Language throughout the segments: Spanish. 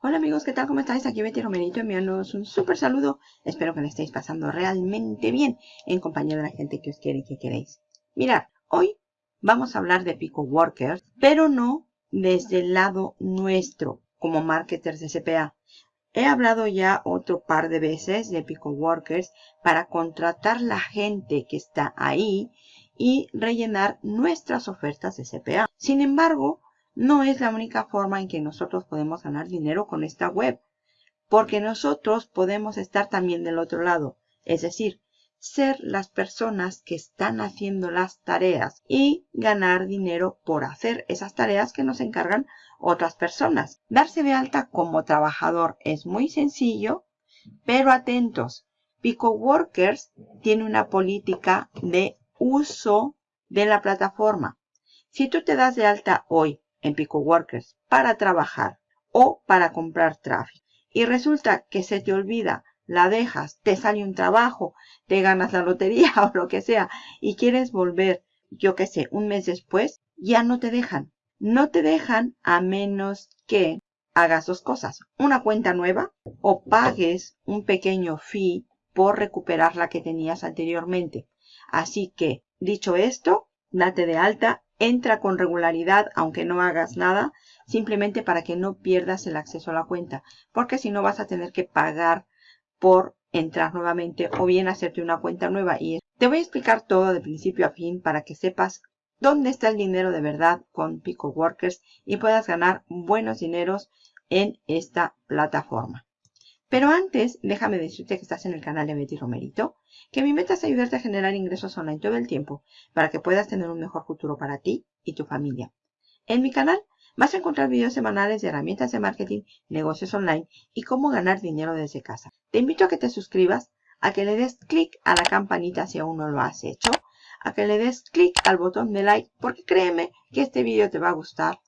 Hola amigos, ¿qué tal? ¿Cómo estáis? Aquí Betty Romerito enviándoos un súper saludo. Espero que le estéis pasando realmente bien en compañía de la gente que os quiere y que queréis. Mirad, hoy vamos a hablar de Pico Workers, pero no desde el lado nuestro como marketers de CPA. He hablado ya otro par de veces de Pico Workers para contratar la gente que está ahí y rellenar nuestras ofertas de CPA. Sin embargo, no es la única forma en que nosotros podemos ganar dinero con esta web. Porque nosotros podemos estar también del otro lado. Es decir, ser las personas que están haciendo las tareas y ganar dinero por hacer esas tareas que nos encargan otras personas. Darse de alta como trabajador es muy sencillo, pero atentos. Pico Workers tiene una política de uso de la plataforma. Si tú te das de alta hoy en Pico Workers para trabajar o para comprar tráfico. Y resulta que se te olvida, la dejas, te sale un trabajo, te ganas la lotería o lo que sea y quieres volver, yo qué sé, un mes después, ya no te dejan. No te dejan a menos que hagas dos cosas. Una cuenta nueva o pagues un pequeño fee por recuperar la que tenías anteriormente. Así que, dicho esto, date de alta entra con regularidad aunque no hagas nada, simplemente para que no pierdas el acceso a la cuenta, porque si no vas a tener que pagar por entrar nuevamente o bien hacerte una cuenta nueva. Y te voy a explicar todo de principio a fin para que sepas dónde está el dinero de verdad con Pico Workers y puedas ganar buenos dineros en esta plataforma. Pero antes, déjame decirte que estás en el canal de Betty Romerito, que mi meta es ayudarte a generar ingresos online todo el tiempo para que puedas tener un mejor futuro para ti y tu familia. En mi canal vas a encontrar videos semanales de herramientas de marketing, negocios online y cómo ganar dinero desde casa. Te invito a que te suscribas, a que le des clic a la campanita si aún no lo has hecho, a que le des clic al botón de like porque créeme que este video te va a gustar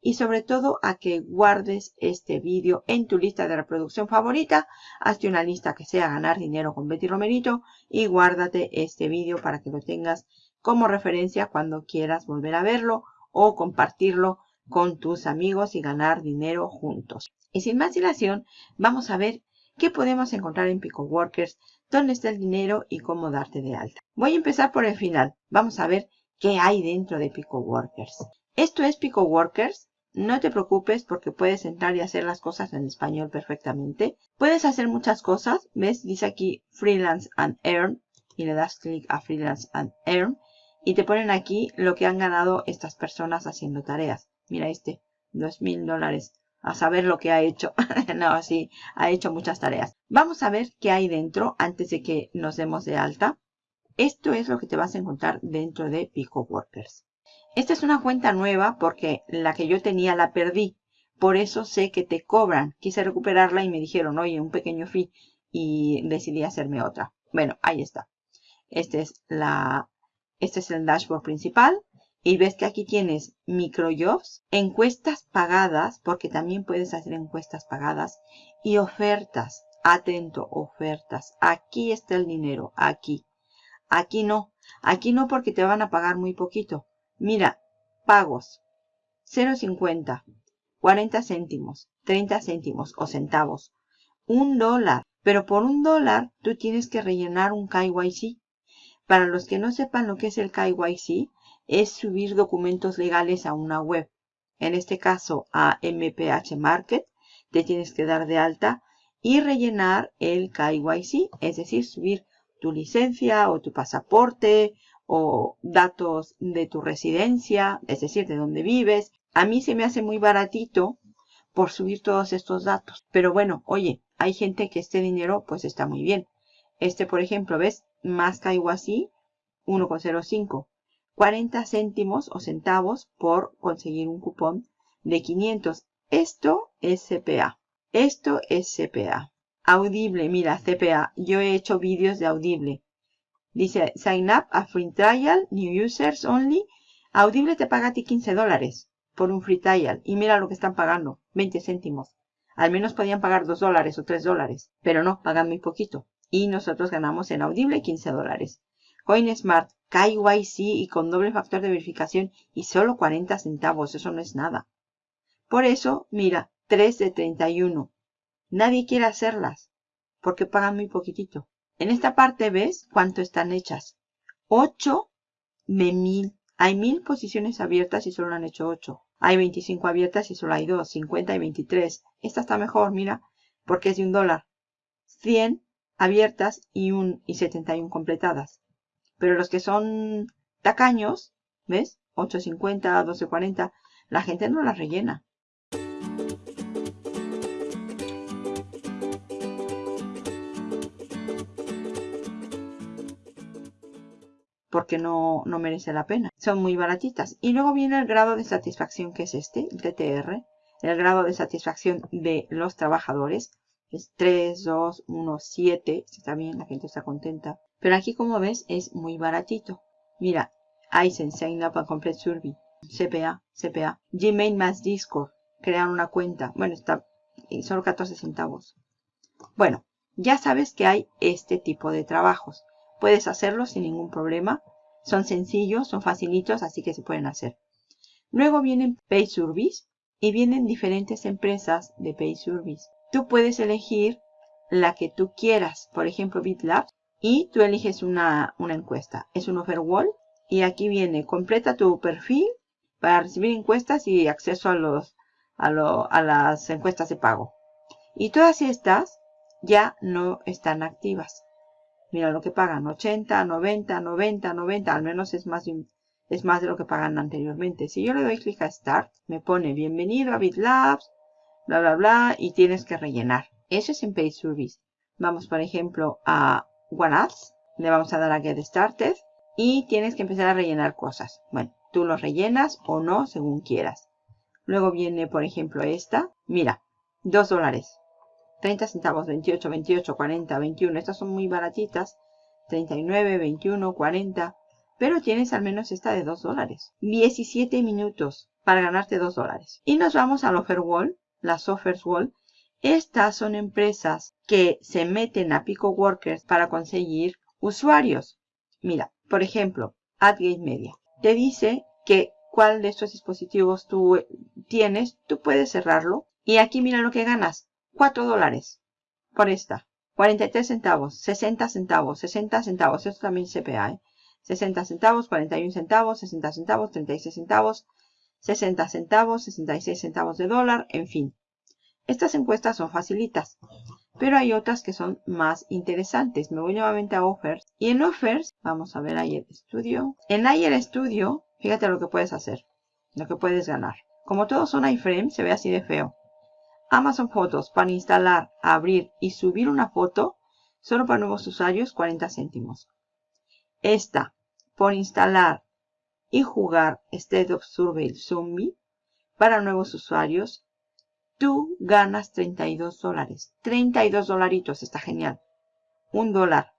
y sobre todo a que guardes este vídeo en tu lista de reproducción favorita. Hazte una lista que sea ganar dinero con Betty Romerito y guárdate este vídeo para que lo tengas como referencia cuando quieras volver a verlo o compartirlo con tus amigos y ganar dinero juntos. Y sin más dilación, vamos a ver qué podemos encontrar en Pico Workers, dónde está el dinero y cómo darte de alta. Voy a empezar por el final. Vamos a ver qué hay dentro de Pico Workers. Esto es Pico Workers. No te preocupes porque puedes entrar y hacer las cosas en español perfectamente. Puedes hacer muchas cosas. ¿Ves? Dice aquí Freelance and Earn. Y le das clic a Freelance and Earn. Y te ponen aquí lo que han ganado estas personas haciendo tareas. Mira este. Dos mil dólares. A saber lo que ha hecho. no, sí. Ha hecho muchas tareas. Vamos a ver qué hay dentro antes de que nos demos de alta. Esto es lo que te vas a encontrar dentro de Pico Workers. Esta es una cuenta nueva porque la que yo tenía la perdí. Por eso sé que te cobran. Quise recuperarla y me dijeron, oye, un pequeño fee. Y decidí hacerme otra. Bueno, ahí está. Este es, la, este es el dashboard principal. Y ves que aquí tienes microjobs, encuestas pagadas, porque también puedes hacer encuestas pagadas, y ofertas. Atento, ofertas. Aquí está el dinero, aquí. Aquí no. Aquí no porque te van a pagar muy poquito. Mira, pagos 0.50, 40 céntimos, 30 céntimos o centavos, un dólar. Pero por un dólar tú tienes que rellenar un KYC. Para los que no sepan lo que es el KYC, es subir documentos legales a una web. En este caso a MPH Market, te tienes que dar de alta y rellenar el KYC, es decir, subir tu licencia o tu pasaporte o datos de tu residencia, es decir, de dónde vives. A mí se me hace muy baratito por subir todos estos datos. Pero bueno, oye, hay gente que este dinero pues está muy bien. Este, por ejemplo, ¿ves? Más caigo así, 1,05. 40 céntimos o centavos por conseguir un cupón de 500. Esto es CPA. Esto es CPA. Audible, mira, CPA. Yo he hecho vídeos de Audible. Dice, sign up a free trial, new users only. Audible te paga a ti 15 dólares por un free trial. Y mira lo que están pagando, 20 céntimos. Al menos podían pagar 2 dólares o 3 dólares. Pero no, pagan muy poquito. Y nosotros ganamos en Audible 15 dólares. CoinSmart, KYC y con doble factor de verificación y solo 40 centavos. Eso no es nada. Por eso, mira, 3 de 31. Nadie quiere hacerlas porque pagan muy poquitito. En esta parte ves cuánto están hechas. 8 de 1000. Hay 1000 posiciones abiertas y solo han hecho 8. Hay 25 abiertas y solo hay 2. 50 y 23. Esta está mejor, mira, porque es de un dólar. 100 abiertas y, un, y 71 completadas. Pero los que son tacaños, ¿ves? 8.50, 12.40, la gente no las rellena. Porque no, no, merece la pena. Son muy baratitas. Y luego viene el grado de satisfacción que es este, el TTR. El grado de satisfacción de los trabajadores. Es 3, 2, 1, 7. Está bien, la gente está contenta. Pero aquí como ves es muy baratito. Mira, Aizen, Sign Up and Complete Survey. CPA, CPA. Gmail más Discord. Crear una cuenta. Bueno, está solo 14 centavos. Bueno, ya sabes que hay este tipo de trabajos. Puedes hacerlo sin ningún problema. Son sencillos, son facilitos, así que se pueden hacer. Luego vienen Pay Service y vienen diferentes empresas de Pay Service. Tú puedes elegir la que tú quieras, por ejemplo BitLabs, y tú eliges una, encuesta. Es un offer y aquí viene, completa tu perfil para recibir encuestas y acceso a, los, a, a las encuestas de pago. Y todas estas ya no están activas. Mira lo que pagan, 80, 90, 90, 90, al menos es más de, lo que pagan anteriormente. Si yo le doy clic a Start, me pone bienvenido a BitLabs, bla, bla, bla, y tienes que rellenar. Eso es en Pay Service. Vamos, por ejemplo, a OneAds. Le vamos a dar a Get Started. Y tienes que empezar a rellenar cosas. Bueno, tú lo rellenas o no, según quieras. Luego viene, por ejemplo, esta. Mira, 2 dólares. 30 centavos, 28, 28, 40, 21. Estas son muy baratitas. 39, 21, 40. Pero tienes al menos esta de 2 dólares. 17 minutos para ganarte 2 dólares. Y nos vamos al Offer Wall, las Offers Wall. Estas son empresas que se meten a Pico Workers para conseguir usuarios. Mira, por ejemplo, AdGate Media. Te dice que cuál de estos dispositivos tú tienes, tú puedes cerrarlo. Y aquí mira lo que ganas. 4 dólares por esta. 43 centavos, 60 centavos, 60 centavos. Esto también CPA, ¿eh? 60 centavos, 41 centavos, 60 centavos, 36 centavos, 60 centavos, 66 centavos de dólar, en fin. Estas encuestas son facilitas, pero hay otras que son más interesantes. Me voy nuevamente a Offers. Y en Offers, vamos a ver el Studio. En el Studio, fíjate lo que puedes hacer, lo que puedes ganar. Como todos son iframes, se ve así de feo. Amazon Fotos para instalar, abrir y subir una foto, solo para nuevos usuarios, 40 céntimos. Esta, por instalar y jugar State of Survey Zombie, para nuevos usuarios, tú ganas 32 dólares. 32 dolaritos, está genial. Un dólar,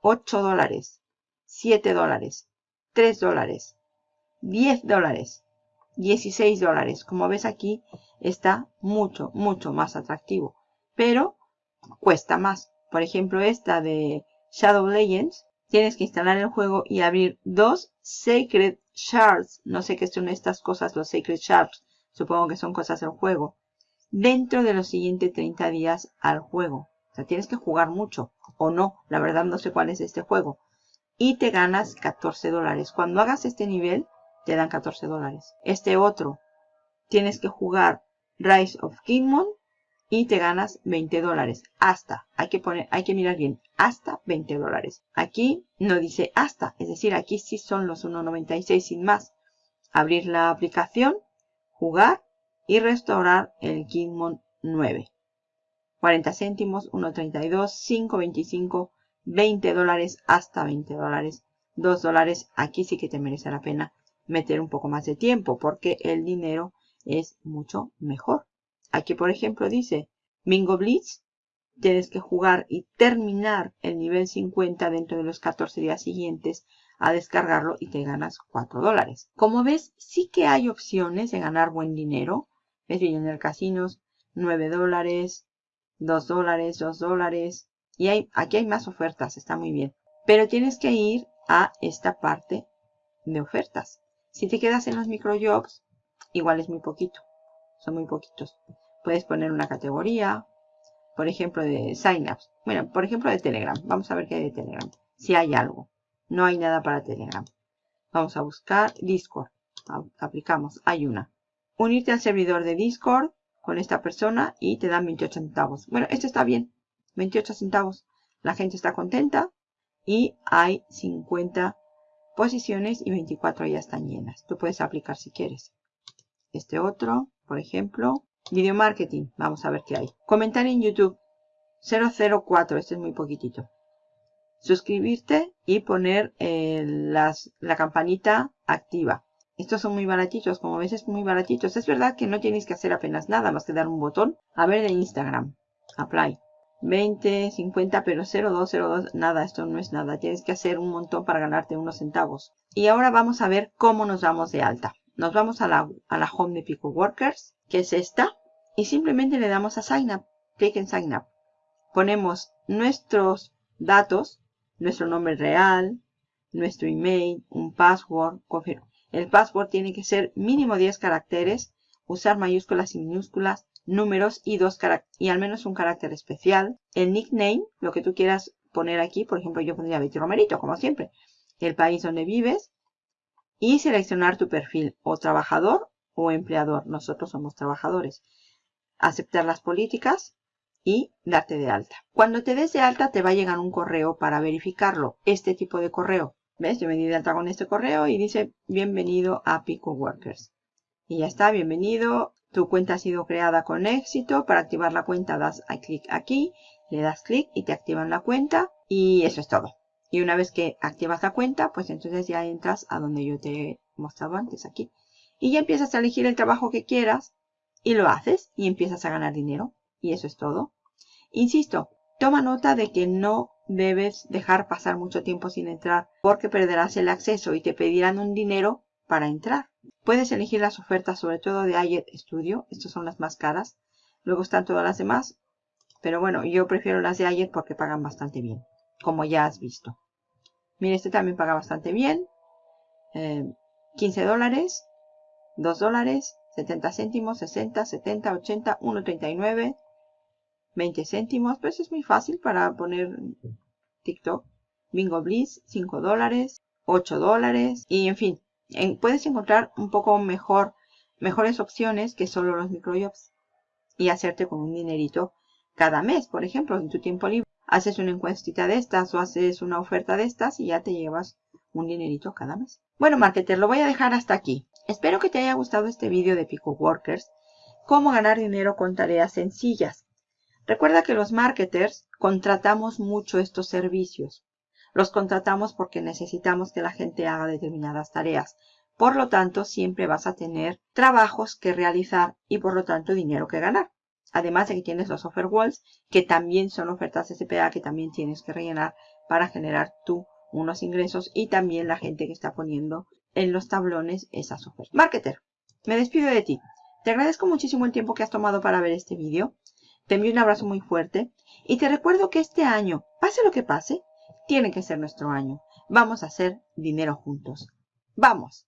8 dólares, 7 dólares, 3 dólares, 10 dólares, 16 dólares. Como ves aquí, está mucho, mucho más atractivo. Pero cuesta más. Por ejemplo, esta de Shadow Legends, tienes que instalar el juego y abrir dos Sacred Shards. No sé qué son estas cosas, los Sacred Shards. Supongo que son cosas del juego dentro de los siguientes 30 días al juego. O sea, tienes que jugar mucho o no. La verdad no sé cuál es este juego. Y te ganas 14 dólares. Cuando hagas este nivel, te dan 14 dólares. Este otro, tienes que jugar Rise of Kingdom y te ganas 20 dólares. Hasta, hay que poner, hay que mirar bien, hasta 20 dólares. Aquí no dice hasta, es decir, aquí sí son los 1.96 sin más. Abrir la aplicación, jugar y restaurar el Kingmon 9. 40 céntimos, 1.32, 5.25, 20 dólares hasta 20 dólares, 2 dólares. Aquí sí que te merece la pena meter un poco más de tiempo porque el dinero es mucho mejor. Aquí, por ejemplo, dice Bingo Blitz. Tienes que jugar y terminar el nivel 50 dentro de los 14 días siguientes a descargarlo y te ganas 4 dólares. Como ves, sí que hay opciones de ganar buen dinero. ¿Ves? el Casinos, 9 dólares, 2 dólares, 2 dólares. Y hay, aquí hay más ofertas, está muy bien. Pero tienes que ir a esta parte de ofertas. Si te quedas en los microjobs, igual es muy poquito. Son muy poquitos. Puedes poner una categoría, por ejemplo, de signups. Bueno, por ejemplo, de Telegram. Vamos a ver qué hay de Telegram. Si hay algo. No hay nada para Telegram. Vamos a buscar Discord. Aplicamos. Hay una. Unirte al servidor de Discord con esta persona y te dan 28 centavos. Bueno, esto está bien. 28 centavos. La gente está contenta y hay 50 posiciones y 24 ya están llenas. Tú puedes aplicar si quieres. Este otro, por ejemplo, video marketing. Vamos a ver qué hay. Comentar en YouTube. 004, este es muy poquitito. Suscribirte y poner eh, las, la campanita activa. Estos son muy baratitos, como ves es muy baratitos. Es verdad que no tienes que hacer apenas nada más que dar un botón. A ver de Instagram. Apply. 20, 50, pero 02, 02, nada, esto no es nada. Tienes que hacer un montón para ganarte unos centavos. Y ahora vamos a ver cómo nos damos de alta. Nos vamos a la, a la home de Pico Workers, que es esta, y simplemente le damos a Sign Up. Clic en Sign Up. Ponemos nuestros datos, nuestro nombre real, nuestro email, un password. El password tiene que ser mínimo 10 caracteres, usar mayúsculas y minúsculas, números y, dos y al menos un carácter especial. El nickname, lo que tú quieras poner aquí, por ejemplo yo pondría Betty Romerito, como siempre. El país donde vives y seleccionar tu perfil o trabajador o empleador. Nosotros somos trabajadores. Aceptar las políticas y darte de alta. Cuando te des de alta te va a llegar un correo para verificarlo. Este tipo de correo. ¿Ves? Yo me di de alta con este correo y dice bienvenido a Pico Workers. Y ya está, bienvenido. Tu cuenta ha sido creada con éxito. Para activar la cuenta das clic aquí, le das clic y te activan la cuenta. Y eso es todo. Y una vez que activas la cuenta, pues entonces ya entras a donde yo te he mostrado antes, aquí. Y ya empiezas a elegir el trabajo que quieras y lo haces y empiezas a ganar dinero. Y eso es todo. Insisto, toma nota de que no debes dejar pasar mucho tiempo sin entrar porque perderás el acceso y te pedirán un dinero para entrar. Puedes elegir las ofertas, sobre todo de Ayet Studio. Estas son las más caras. Luego están todas las demás. Pero bueno, yo prefiero las de Ayet porque pagan bastante bien. Como ya has visto. Mire, este también paga bastante bien. 15 eh, dólares. 2 dólares. 70 céntimos. 60, 70, 80, 1.39. 20 céntimos. Pues es muy fácil para poner TikTok. Bingo Bliss. 5 dólares. 8 dólares. Y en fin, puedes encontrar un poco mejor, mejores opciones que solo los microjobs y hacerte con un dinerito cada mes, por ejemplo, en tu tiempo libre. Haces una encuestita de estas o haces una oferta de estas y ya te llevas un dinerito cada mes. Bueno, marketer, lo voy a dejar hasta aquí. Espero que te haya gustado este vídeo de Pico Workers, cómo ganar dinero con tareas sencillas. Recuerda que los marketers contratamos mucho estos servicios. Los contratamos porque necesitamos que la gente haga determinadas tareas. Por lo tanto, siempre vas a tener trabajos que realizar y por lo tanto dinero que ganar. Además de que tienes los offer walls, que también son ofertas SPA que también tienes que rellenar para generar tú unos ingresos y también la gente que está poniendo en los tablones esas ofertas. Marketer, me despido de ti. Te agradezco muchísimo el tiempo que has tomado para ver este vídeo. Te envío un abrazo muy fuerte y te recuerdo que este año, pase lo que pase, tiene que ser nuestro año. Vamos a hacer dinero juntos. ¡Vamos!